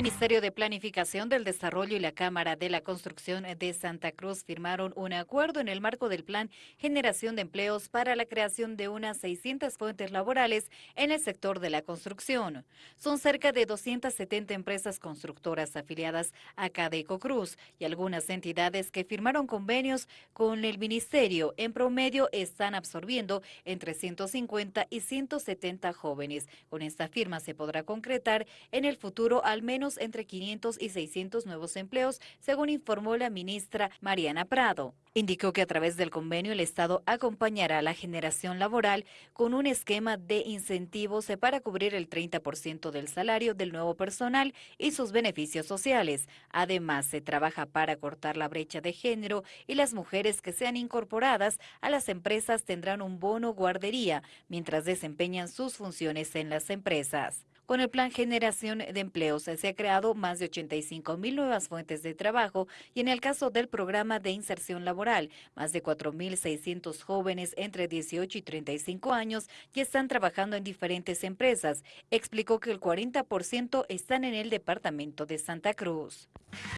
El Ministerio de Planificación del Desarrollo y la Cámara de la Construcción de Santa Cruz firmaron un acuerdo en el marco del Plan Generación de Empleos para la creación de unas 600 fuentes laborales en el sector de la construcción. Son cerca de 270 empresas constructoras afiliadas a Cadeco Cruz y algunas entidades que firmaron convenios con el Ministerio. En promedio están absorbiendo entre 150 y 170 jóvenes. Con esta firma se podrá concretar en el futuro al menos entre 500 y 600 nuevos empleos, según informó la ministra Mariana Prado. Indicó que a través del convenio el Estado acompañará a la generación laboral con un esquema de incentivos para cubrir el 30% del salario del nuevo personal y sus beneficios sociales. Además, se trabaja para cortar la brecha de género y las mujeres que sean incorporadas a las empresas tendrán un bono guardería mientras desempeñan sus funciones en las empresas. Con el Plan Generación de Empleos se ha creado más de 85 mil nuevas fuentes de trabajo y en el caso del programa de inserción laboral, más de 4.600 jóvenes entre 18 y 35 años ya están trabajando en diferentes empresas. Explicó que el 40% están en el departamento de Santa Cruz.